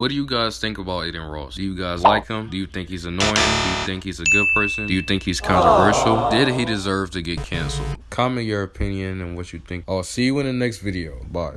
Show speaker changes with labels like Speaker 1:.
Speaker 1: What do you guys think about Adin Ross? Do you guys like him? Do you think he's annoying? Do you think he's a good person? Do you think he's controversial? Oh. Did he deserve to get canceled? Comment your opinion and what you think. I'll see you in the next video. Bye.